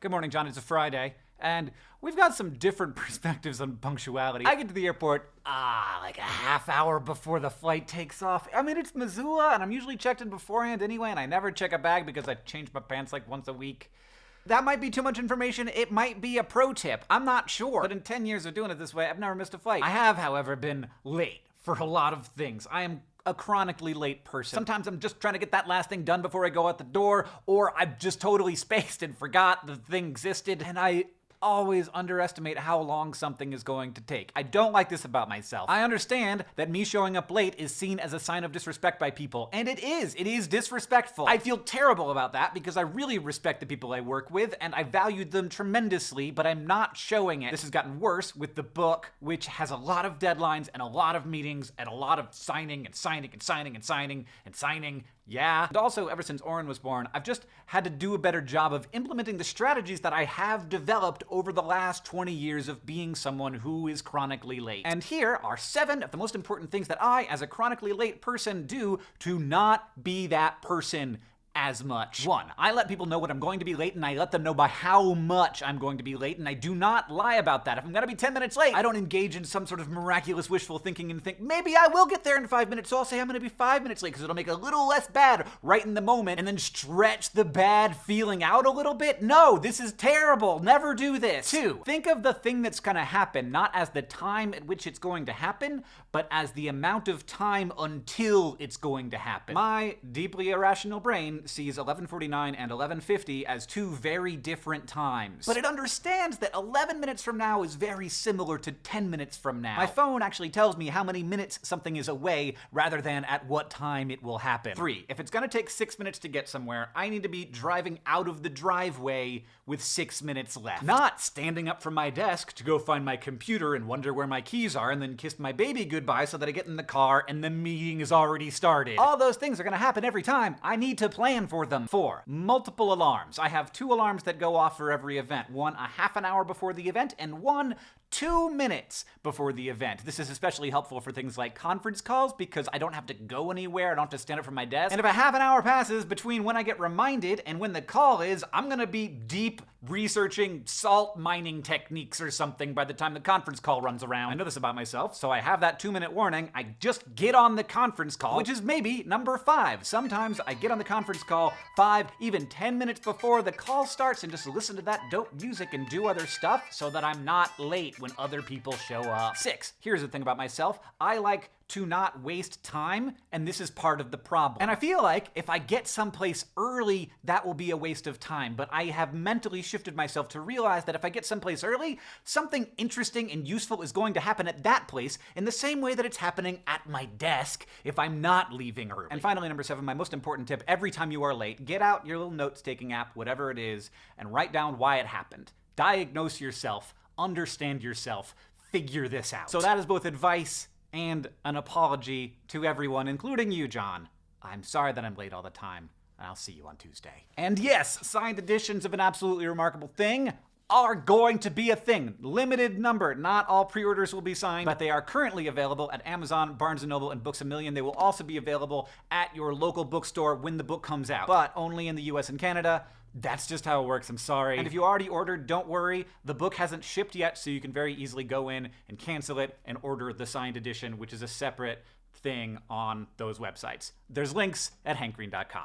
Good morning, John. It's a Friday, and we've got some different perspectives on punctuality. I get to the airport, ah, like a half hour before the flight takes off. I mean, it's Missoula, and I'm usually checked in beforehand anyway, and I never check a bag because I change my pants like once a week. That might be too much information. It might be a pro tip. I'm not sure. But in 10 years of doing it this way, I've never missed a flight. I have, however, been late for a lot of things. I am a chronically late person. Sometimes I'm just trying to get that last thing done before I go out the door, or I've just totally spaced and forgot the thing existed, and I always underestimate how long something is going to take. I don't like this about myself. I understand that me showing up late is seen as a sign of disrespect by people, and it is. It is disrespectful. I feel terrible about that because I really respect the people I work with and I valued them tremendously, but I'm not showing it. This has gotten worse with the book, which has a lot of deadlines and a lot of meetings and a lot of signing and signing and signing and signing and signing yeah. And also, ever since Orin was born, I've just had to do a better job of implementing the strategies that I have developed over the last 20 years of being someone who is chronically late. And here are seven of the most important things that I, as a chronically late person, do to not be that person as much. One, I let people know when I'm going to be late and I let them know by how much I'm going to be late and I do not lie about that. If I'm gonna be 10 minutes late, I don't engage in some sort of miraculous wishful thinking and think, maybe I will get there in five minutes, so I'll say I'm gonna be five minutes late because it'll make a little less bad right in the moment and then stretch the bad feeling out a little bit. No, this is terrible. Never do this. Two, think of the thing that's gonna happen not as the time at which it's going to happen, but as the amount of time until it's going to happen. My deeply irrational brain sees 1149 and 1150 as two very different times. But it understands that 11 minutes from now is very similar to 10 minutes from now. My phone actually tells me how many minutes something is away rather than at what time it will happen. Three, if it's gonna take six minutes to get somewhere, I need to be driving out of the driveway with six minutes left. Not standing up from my desk to go find my computer and wonder where my keys are and then kiss my baby goodbye so that I get in the car and the meeting is already started. All those things are gonna happen every time. I need to plan for them. Four, multiple alarms. I have two alarms that go off for every event. One a half an hour before the event and one two minutes before the event. This is especially helpful for things like conference calls because I don't have to go anywhere, I don't have to stand up from my desk. And if a half an hour passes between when I get reminded and when the call is, I'm gonna be deep researching salt mining techniques or something by the time the conference call runs around. I know this about myself, so I have that two minute warning. I just get on the conference call, which is maybe number five. Sometimes I get on the conference call five, even 10 minutes before the call starts and just listen to that dope music and do other stuff so that I'm not late when other people show up. Six, here's the thing about myself. I like to not waste time, and this is part of the problem. And I feel like if I get someplace early, that will be a waste of time, but I have mentally shifted myself to realize that if I get someplace early, something interesting and useful is going to happen at that place in the same way that it's happening at my desk if I'm not leaving early. And finally, number seven, my most important tip, every time you are late, get out your little notes-taking app, whatever it is, and write down why it happened. Diagnose yourself, understand yourself, figure this out. So that is both advice and an apology to everyone, including you, John. I'm sorry that I'm late all the time, and I'll see you on Tuesday. And yes, signed editions of An Absolutely Remarkable Thing are going to be a thing. Limited number. Not all pre-orders will be signed, but they are currently available at Amazon, Barnes & Noble, and Books A Million. They will also be available at your local bookstore when the book comes out, but only in the US and Canada. That's just how it works, I'm sorry. And if you already ordered, don't worry. The book hasn't shipped yet, so you can very easily go in and cancel it and order the signed edition, which is a separate thing on those websites. There's links at hankgreen.com.